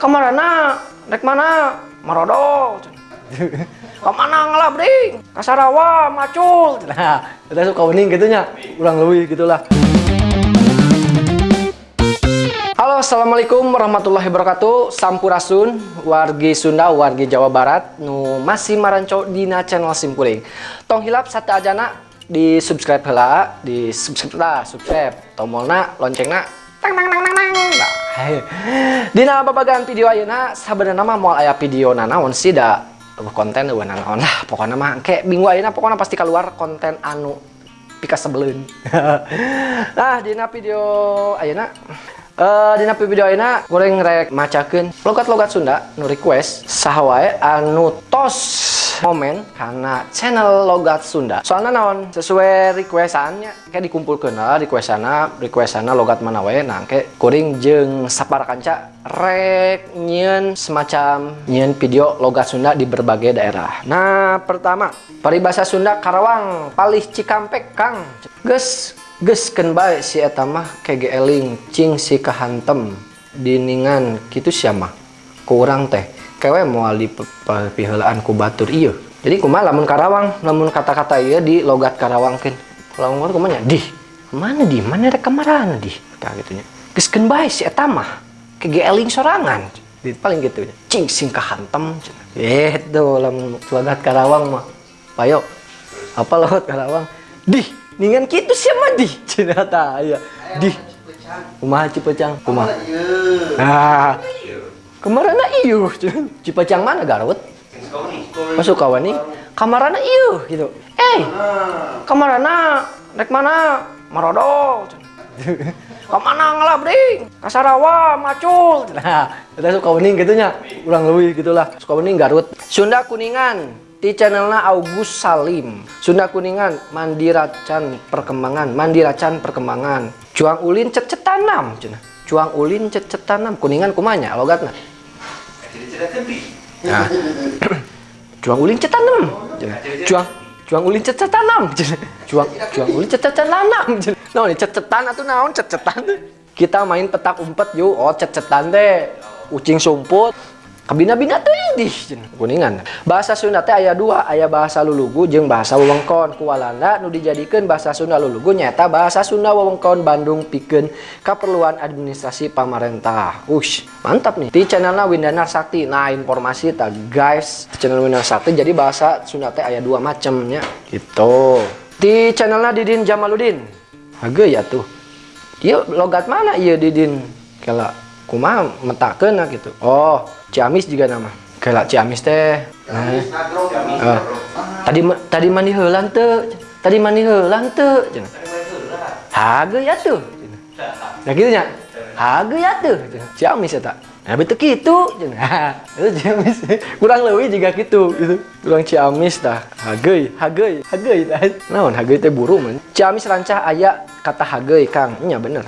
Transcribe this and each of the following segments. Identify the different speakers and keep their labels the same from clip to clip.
Speaker 1: Ke mana? Rek mana? Marodo. Ke mana ngalah bring? Kasarawa, macul. Nah, kita suka wening gitunya. Kurang lebih gitulah. Halo, Assalamualaikum warahmatullahi wabarakatuh Sampurasun, wargi Sunda, wargi Jawa Barat Nu masih maranco dina channel Simpuling Tong hilap satu aja nak Di subscribe hela, di subscribe lah, subscribe Tomolna, loncengna Tang tang tang tang tang Dina babagan video ayeuna? Sebenarnya mah mau aya video nanaon sih da konten eueuh nanaon lah. Pokoknya mah kayak minggu ayeuna pokoknya pasti keluar konten anu pika sebelum nah dina video ayeuna Uh, dina video ini goreng rek macakeun logat-logat Sunda nu request saha wae anu tos momen karena channel logat Sunda. Soalnya naon sesuai requestannya kayak dikumpulkan lah requestana requestana logat mana wae nah kayak kuring jeng sapar kanca rek nyen semacam nyen video logat Sunda di berbagai daerah. Nah pertama paribasa Sunda Karawang Palih Cikampek Kang. Ges gesken baik si eta mah kege eling cing si kahantem diningan gitu siapa kurang teh kewe moal di piheulaan ku batur iya. Jadi kumaha lamun Karawang lamun kata-kata iya di logat Karawang kan kalau ngomong kumanya di mana di mana rek kamarana di kayak gitunya gesken baik si eta mah kege eling sorangan. Di paling gitu cing sing kahantem itu lamun logat Karawang mah. Payo apa logat Karawang? Di ningan gitu siapa di? Cerita ya di. Rumah Cipecang. Rumah. Ah. Kemarin iyo Cipecang mana Garut? Masuk kawan nih. Kamarana iyo gitu. Eh kamarana rek mana? Marodo. Ke mana ngalah bring Kasarawa macul. Nah kita suka wening gitunya. Kurang lebih gitulah. Suka wening Garut. Sunda Kuningan di channelnya August Salim. Sunda Kuningan Mandiracan Perkembangan Mandiracan Perkembangan. Cuang Ulin cet tanam cina. Cuang Ulin cet tanam. Kuningan kumanya logatna. Nah. Cuang Ulin cet tanam cina. Cuang Cuang Ulin cet tanam cina. Cuang Cuang Ulin cet tanam Nah ini cet-cetan atau naon? Cet-cetan kita main petak umpet yuk. Oh cet-cetan deh ucing sumput kabina-bina tuh di kuningan. Bahasa Sunda teh ayat dua ayat bahasa lulugu jeung bahasa wewengkon. Ku Walanda nu dijadikan bahasa Sunda lulugu nyata bahasa Sunda wewengkon Bandung pikeun keperluan administrasi pamarentah. Ush mantap nih. Di channelnya Windanar Sakti. Nah informasi tak guys channel Windanar Sakti jadi bahasa Sunda teh ayat dua macamnya gitu. Di channelnya Didin Jamaludin. Haga ya tuh. Dia logat mana iya Didin? Kalau kuma mentakeun gitu oh Ciamis juga nama kayak Ciamis teh nah, uh, tadi tadi mandi heula teu tadi mandi heula teu haga ya tuh nah gitu nya haga ya tuh Ciamis eta Nah, betul gitu. Itu Ciamis. Kurang lebih juga gitu, gitu. Kurang Ciamis dah. Hagei, hagei, hagei dah. Naon hagei teh buru man. Ciamis rancah aya kata hagei, Kang. Nya bener.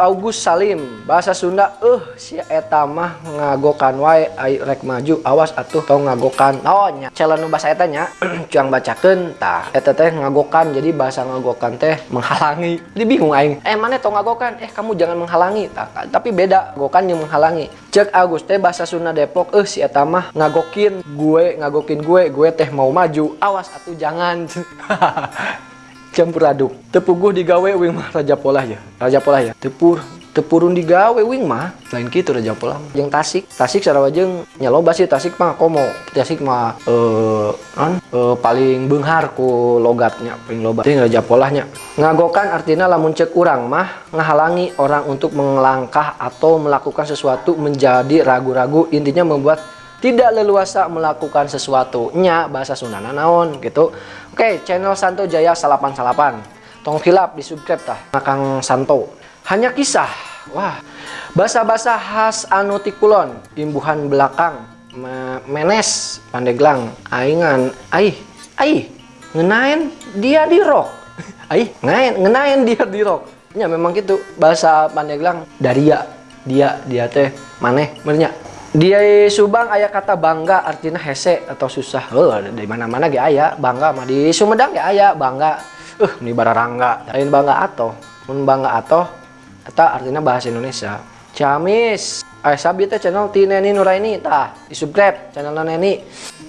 Speaker 1: August Salim. Bahasa Sunda eh si eta mah ngagokan wae rek maju awas atuh tau ngagokan. Oh nya. Calon bahasa eta nya cuang bacakeun tah eta teh ngagokan jadi bahasa ngagokan teh menghalangi. Jadi bingung aing eh mana tau ngagokan? Eh kamu jangan menghalangi. Tah tapi beda gokan yang menghalangi. Cek Agus teh bahasa Sunda Depok eh si eta mah ngagokin gue ngagokin gue gue teh mau maju. Awas atuh jangan campur aduk. Tepuguh digawe wing mah raja pola ya. Raja pola ya. Tepur tepurun digawe wing mah. Lain gitu raja pola yang tasik tasik sarawajeng nyaloba sih tasik mah komo. Tasik mah eh uh, uh, paling benghar ku logatnya paling loba. Ting raja polahnya. Ngagokan artinya lamun cek kurang mah ngahalangi orang untuk melangkah atau melakukan sesuatu menjadi ragu-ragu. Intinya membuat tidak leluasa melakukan sesuatu nya bahasa Sunda naon gitu oke channel Santo Jaya salapan salapan tong hilap di subscribe tah Kang Santo. Hanya kisah. Wah bahasa-bahasa khas anu tikulon imbuhan belakang menes pandeglang aingan aih aih ngenain dia di rock aih ngenain ngenain dia di rock ya memang gitu bahasa pandeglang daria dia dia teh maneh merenya di Subang ayah kata bangga artinya hese atau susah. Oh, dari mana-mana gak ayah bangga mah. Di Sumedang gak ayah bangga. Eh uh, ini bararangga lain bangga atau mun bangga atau atau artinya bahasa Indonesia. Ciamis. Ay sabi teh channel ti Neni Nuraini tah. Di subscribe channel Neni.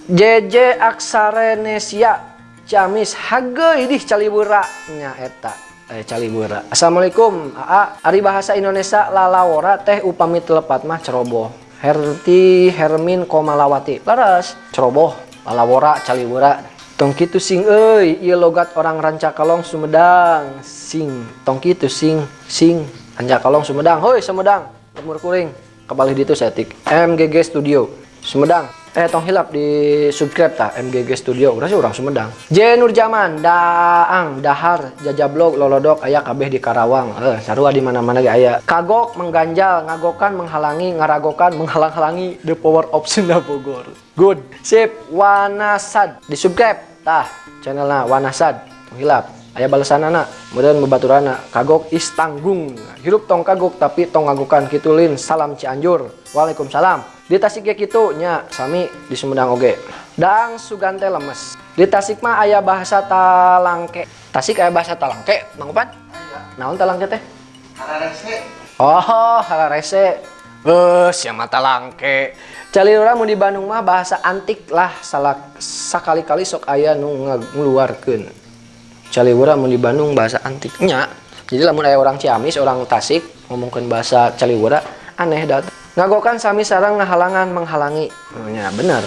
Speaker 1: JJ Aksarenesia Ciamis hage idih calibura. Nya eta. Eh calibura. Assalamualaikum. AA Ari bahasa Indonesia lalawora teh upami telepat mah ceroboh Herti Hermin Komalawati. Laras ceroboh lalawora calibura tong kitu sing euy ieu logat orang Rancakalong Sumedang. Sing tong kitu sing sing Rancakalong Sumedang. Hoi Sumedang. Lemur kuring. Kembali di itu setik MGG Studio Sumedang eh tong hilap di subscribe ta MGG Studio. Udah sih orang Sumedang. Jenur Jaman Daang Dahar Jajablog Lolodok ayah kabeh di Karawang. Eh sarua di mana-mana ge aya. Kagok mengganjal ngagokan menghalangi ngaragokan menghalang-halangi the power of Sunda Bogor good. Sip. Wanasad. Di subscribe tah channelnya Wanasad. Hilap. Ayah balasan anak kemudian bebaturana kagok istanggung hirup tong kagok tapi tong ngagukan kitulin salam Cianjur. Waalaikumsalam di tasik gitu nya sami di Sumedang oge. Dang sugante lemes. Di tasik mah ayah bahasa talangke. Tasik ayah bahasa talangke mangkupan naon talangke teh? Oh halarese eh siapa mata langke Calirura mau di Bandung mah bahasa antik lah salah sakali-kali sok ayah nu ngeluarkeun. Caliwura mau di Bandung bahasa antiknya jadi lamun ada orang Ciamis orang Tasik ngomongkan bahasa Caliwura aneh dat ngagokan sami sarang ngahalangan menghalangi. Ya bener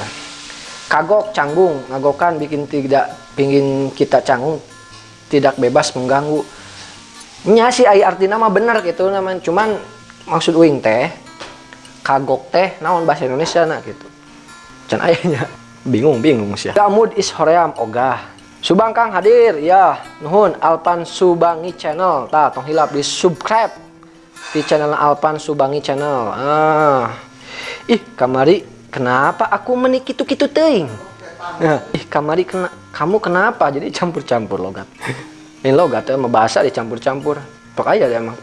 Speaker 1: kagok canggung ngagokan bikin tidak pingin kita canggung. Tidak bebas mengganggu. Nya si ai artinya mah bener gitu namanya. Cuman maksud uing teh kagok teh naon bahasa Indonesia nah gitu. Can ayahnya bingung bingung sih. Gamud is hoream ogah. Subang Kang hadir ya. Nuhun Alpan Subangi channel. Ta tong hilap di subscribe di channel Alpan Subangi channel. Ah. Ih kamari kenapa aku menikitu kitu teuing? Nah, ih kamari kena kamu kenapa jadi campur-campur logat? Ini logat ya bahasa dicampur-campur pokoknya ya emang.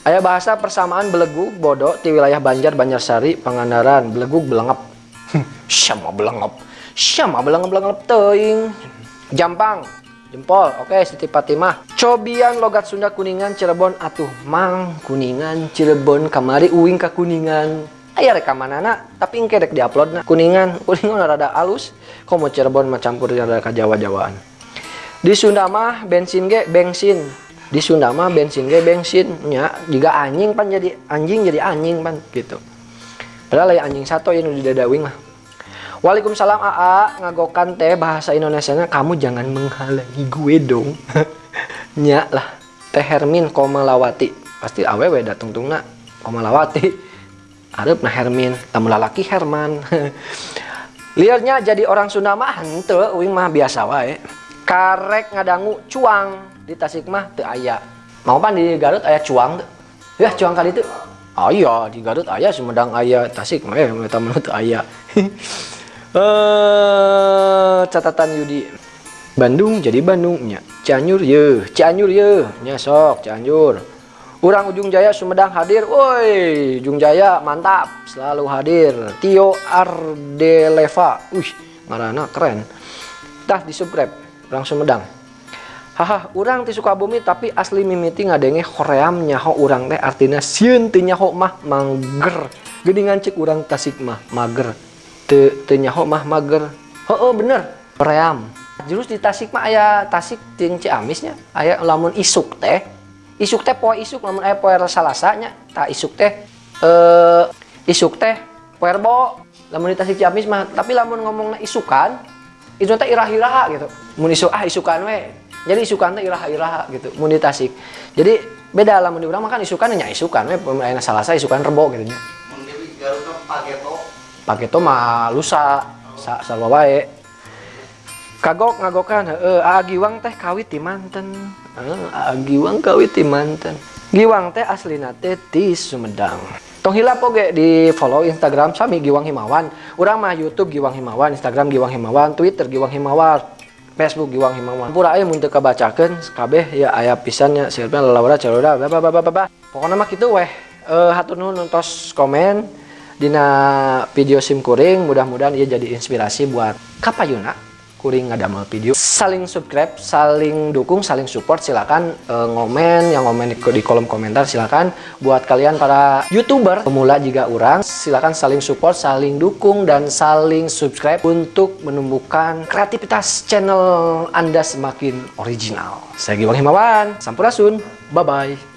Speaker 1: Ayah bahasa persamaan belegu bodoh di wilayah Banjar Banjarsari Pangandaran. Belegu belengap. Sama belengap. Sama belengap belengap teuing. Jampang, jempol. Oke, Siti Fatimah. Cobian logat Sunda Kuningan Cirebon atuh mang Kuningan Cirebon kamari uing ke Kuningan. Aya rekaman anak, tapi engke rek diupload na. Kuningan, Kuningan rada alus. Kok mau Cirebon mah campur rada ka Jawa-Jawaan. Di Sunda mah bensin ge bensin. Di Sunda mah bensin ge bensin nya. Jika anjing pan jadi anjing jadi anjing pan gitu. Padahal ya anjing satu yang udah dadawing mah. Waalaikumsalam AA ngagokan teh bahasa Indonesia nya kamu jangan menghalangi gue dong. Nya lah teh Hermin Komalawati pasti awewe datang tungna Komalawati Arab nah Hermin tamu lalaki Herman. Liarnya jadi orang Sunda mah hente uing mah biasa wae. Karek ngadangu cuang. Di Tasik mah teu aya. Mau pan di Garut aya cuang ya cuang kali itu oh iya di Garut aya Sumedang aya Tasik mah eh temen teu aya uh, catatan Yudi. Bandung jadi Bandungnya. Cianjur ye. Cianjur ye. Nya sok Cianjur. Urang Ujung Jaya Sumedang hadir. Woi Ujung Jaya mantap selalu hadir. Tio Ardeleva. Wih marana keren. Tah di subscribe orang Sumedang. Haha urang ti Sukabumi tapi asli mimiti ngadenge hoream nyaho urang teh. Artinya sieun teu nyaho mah mager geuningan cek urang tasik mah mager te, te nyaho mah mager. Oh, oh bener. Ream jurus di Tasik mah ayah Tasik ting Ciamisnya ayah lamun isuk teh. Isuk teh poe isuk lamun ayah poe salasanya tak isuk teh eh isuk teh poe rebo. Lamun di Tasik Ciamis mah tapi lamun ngomongnya isukan itu teh irah-iraha gitu. Mun isuk ah isukan we. Jadi isukan teh iraha-iraha gitu mun di Tasik. Jadi beda lamun di urang makan isukan nya isukan we. Aya salasa isukan rebo gitu nya. Mun di Garut pageto paketo mah lusa sa sarwa wae. Kagok ngagokan heeh aa giwang teh kawit di manten. Aa giwang kawit di manten. Giwang teh aslina teh di Sumedang. Tong hilap oge di follow Instagram sami Giwang Himawan. Urang mah YouTube Giwang Himawan Instagram Giwang Himawan Twitter Giwang Himawan Facebook Giwang Himawan. Pura aya mun teu kabacakeun kabeh ya aya pisannya siapa lalawara calora ba pokoknya mah kitu weh. Uh, hatur nuhun nontos komen dina video sim kuring mudah-mudahan ia jadi inspirasi buat kapayuna. Kuring ngadamel video. Saling subscribe saling dukung saling support silakan e, ngomen yang ngomen di, di kolom komentar silakan. Buat kalian para youtuber pemula juga orang silakan saling support saling dukung dan saling subscribe untuk menumbuhkan kreativitas channel anda semakin original. Saya Giwang Himawan. Sampurasun. Bye bye